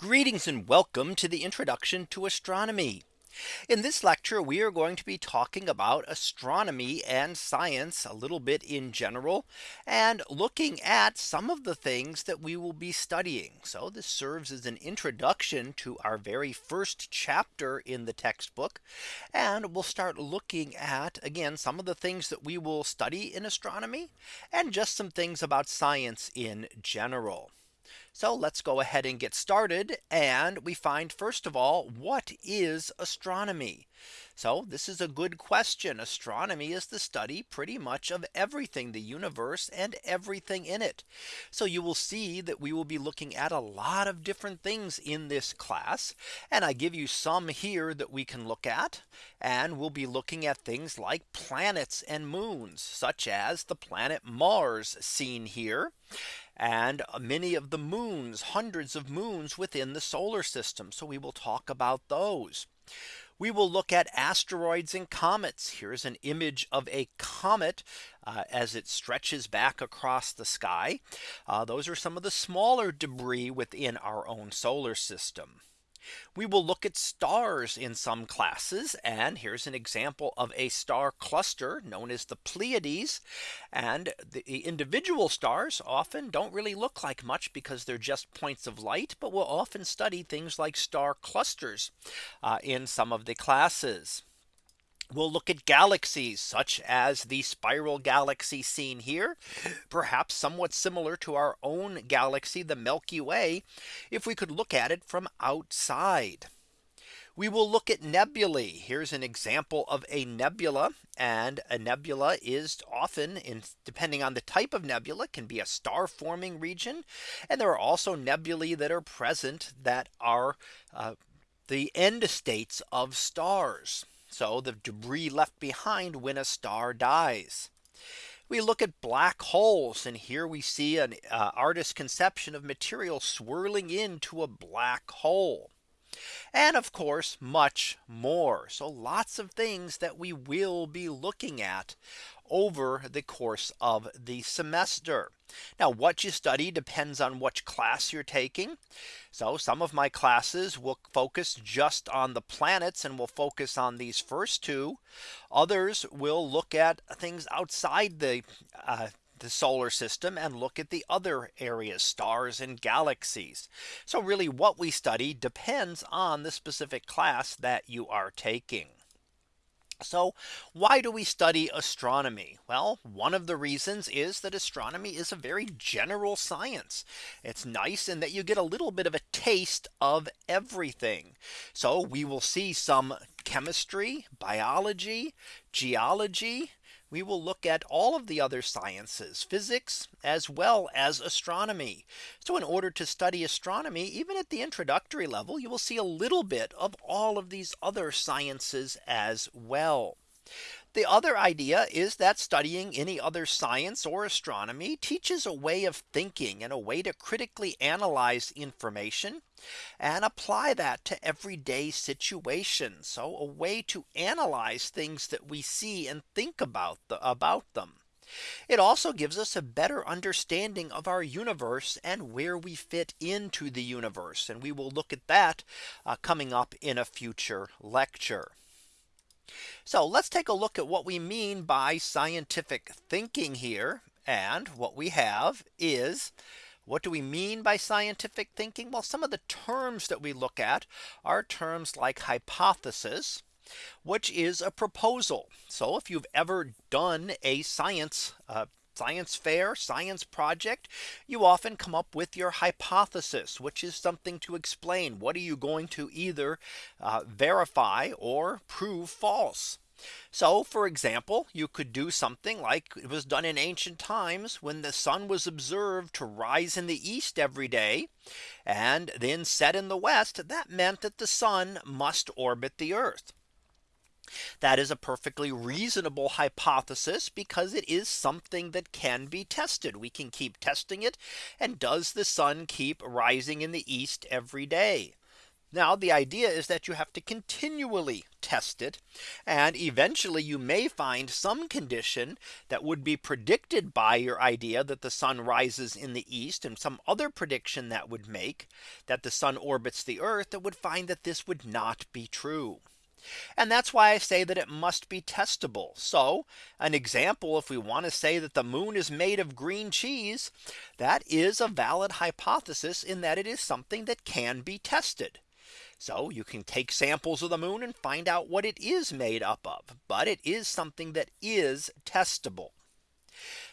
Greetings and welcome to the introduction to astronomy. In this lecture, we are going to be talking about astronomy and science a little bit in general and looking at some of the things that we will be studying. So this serves as an introduction to our very first chapter in the textbook. And we'll start looking at again some of the things that we will study in astronomy and just some things about science in general. So let's go ahead and get started. And we find first of all, what is astronomy? So this is a good question. Astronomy is the study pretty much of everything the universe and everything in it. So you will see that we will be looking at a lot of different things in this class. And I give you some here that we can look at. And we'll be looking at things like planets and moons, such as the planet Mars seen here and many of the moons, hundreds of moons within the solar system. So we will talk about those. We will look at asteroids and comets. Here's an image of a comet uh, as it stretches back across the sky. Uh, those are some of the smaller debris within our own solar system. We will look at stars in some classes. And here's an example of a star cluster known as the Pleiades. And the individual stars often don't really look like much because they're just points of light. But we'll often study things like star clusters uh, in some of the classes. We'll look at galaxies such as the spiral galaxy seen here, perhaps somewhat similar to our own galaxy, the Milky Way, if we could look at it from outside. We will look at nebulae. Here's an example of a nebula and a nebula is often in depending on the type of nebula can be a star forming region. And there are also nebulae that are present that are uh, the end states of stars. So the debris left behind when a star dies. We look at black holes and here we see an uh, artist's conception of material swirling into a black hole. And of course, much more. So lots of things that we will be looking at over the course of the semester. Now what you study depends on which class you're taking. So some of my classes will focus just on the planets and will focus on these first two. Others will look at things outside the uh, the solar system and look at the other areas stars and galaxies. So really what we study depends on the specific class that you are taking. So why do we study astronomy? Well, one of the reasons is that astronomy is a very general science. It's nice in that you get a little bit of a taste of everything. So we will see some chemistry, biology, geology, we will look at all of the other sciences, physics, as well as astronomy. So in order to study astronomy, even at the introductory level, you will see a little bit of all of these other sciences as well. The other idea is that studying any other science or astronomy teaches a way of thinking and a way to critically analyze information and apply that to everyday situations. So a way to analyze things that we see and think about the, about them. It also gives us a better understanding of our universe and where we fit into the universe. And we will look at that uh, coming up in a future lecture. So let's take a look at what we mean by scientific thinking here. And what we have is what do we mean by scientific thinking? Well, some of the terms that we look at are terms like hypothesis, which is a proposal. So if you've ever done a science uh, science fair science project, you often come up with your hypothesis, which is something to explain. What are you going to either uh, verify or prove false? So for example, you could do something like it was done in ancient times when the sun was observed to rise in the east every day and then set in the west. That meant that the sun must orbit the earth. That is a perfectly reasonable hypothesis because it is something that can be tested. We can keep testing it. And does the sun keep rising in the east every day? Now the idea is that you have to continually test it and eventually you may find some condition that would be predicted by your idea that the sun rises in the east and some other prediction that would make that the sun orbits the earth that would find that this would not be true. And that's why I say that it must be testable. So an example, if we want to say that the moon is made of green cheese, that is a valid hypothesis in that it is something that can be tested. So you can take samples of the moon and find out what it is made up of. But it is something that is testable.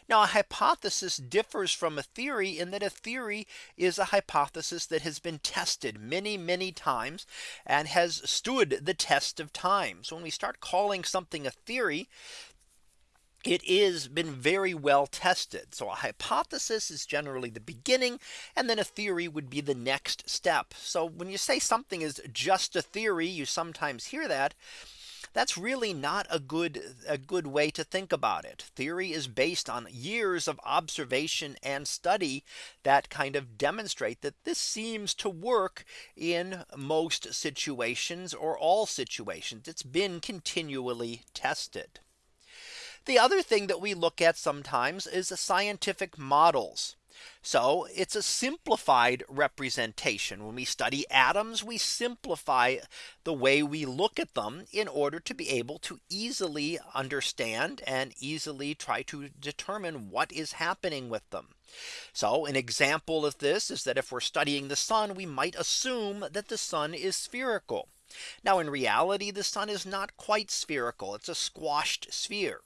Now a hypothesis differs from a theory in that a theory is a hypothesis that has been tested many, many times and has stood the test of time. So when we start calling something a theory, it is been very well tested. So a hypothesis is generally the beginning and then a theory would be the next step. So when you say something is just a theory, you sometimes hear that. That's really not a good a good way to think about it. Theory is based on years of observation and study that kind of demonstrate that this seems to work in most situations or all situations. It's been continually tested. The other thing that we look at sometimes is scientific models. So it's a simplified representation. When we study atoms, we simplify the way we look at them in order to be able to easily understand and easily try to determine what is happening with them. So an example of this is that if we're studying the sun, we might assume that the sun is spherical. Now in reality, the sun is not quite spherical. It's a squashed sphere.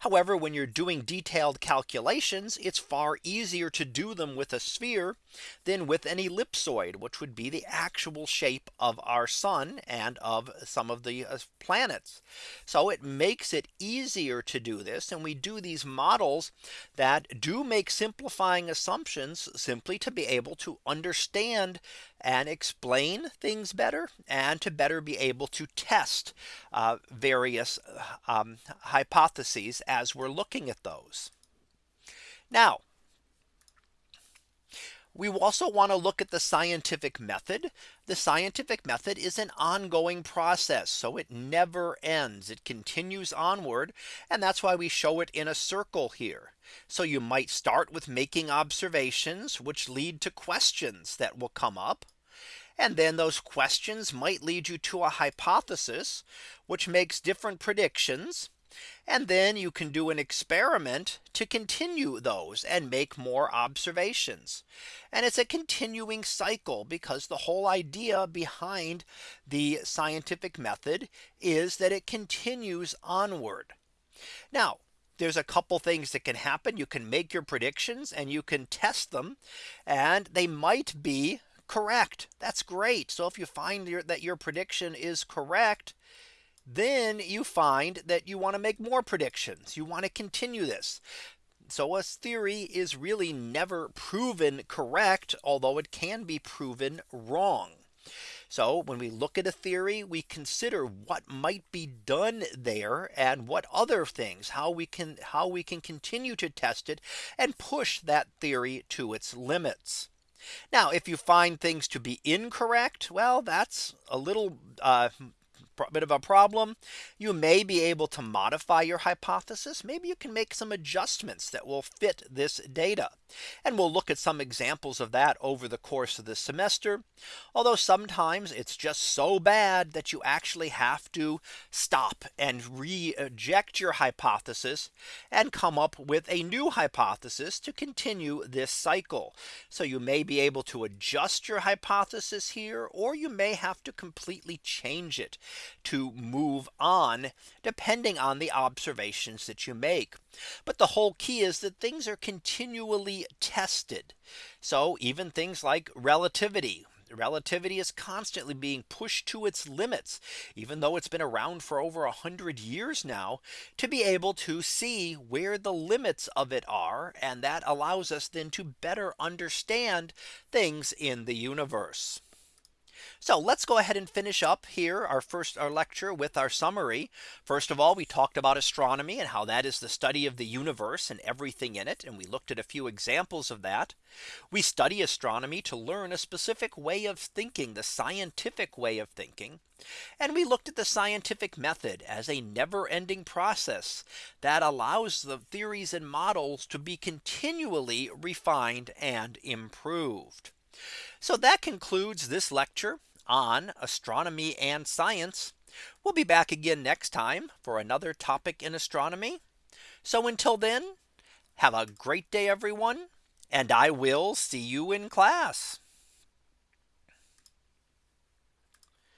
However, when you're doing detailed calculations, it's far easier to do them with a sphere than with an ellipsoid, which would be the actual shape of our sun and of some of the uh, planets. So it makes it easier to do this. And we do these models that do make simplifying assumptions simply to be able to understand and explain things better and to better be able to test uh, various um, hypotheses as we're looking at those. Now, we also want to look at the scientific method. The scientific method is an ongoing process. So it never ends. It continues onward. And that's why we show it in a circle here. So you might start with making observations which lead to questions that will come up. And then those questions might lead you to a hypothesis, which makes different predictions. And then you can do an experiment to continue those and make more observations. And it's a continuing cycle because the whole idea behind the scientific method is that it continues onward. Now, there's a couple things that can happen. You can make your predictions and you can test them and they might be correct. That's great. So if you find your, that your prediction is correct, then you find that you want to make more predictions. You want to continue this. So a theory is really never proven correct, although it can be proven wrong. So when we look at a theory, we consider what might be done there and what other things how we can how we can continue to test it and push that theory to its limits. Now, if you find things to be incorrect, well, that's a little uh, bit of a problem. You may be able to modify your hypothesis. Maybe you can make some adjustments that will fit this data. And we'll look at some examples of that over the course of the semester. Although sometimes it's just so bad that you actually have to stop and reject your hypothesis and come up with a new hypothesis to continue this cycle. So you may be able to adjust your hypothesis here or you may have to completely change it to move on depending on the observations that you make. But the whole key is that things are continually tested. So even things like relativity, relativity is constantly being pushed to its limits, even though it's been around for over a hundred years now to be able to see where the limits of it are. And that allows us then to better understand things in the universe. So let's go ahead and finish up here our first our lecture with our summary. First of all, we talked about astronomy and how that is the study of the universe and everything in it. And we looked at a few examples of that. We study astronomy to learn a specific way of thinking the scientific way of thinking. And we looked at the scientific method as a never ending process that allows the theories and models to be continually refined and improved. So that concludes this lecture on astronomy and science. We'll be back again next time for another topic in astronomy. So until then, have a great day, everyone. And I will see you in class.